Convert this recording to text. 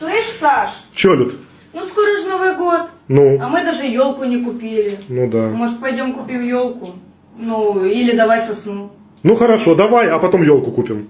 Слышь, Саш, Че, Люд? ну скоро же Новый год, Ну, а мы даже елку не купили. ну да. Может, пойдем купим елку? Ну, или давай сосну. Ну хорошо, давай, а потом елку купим.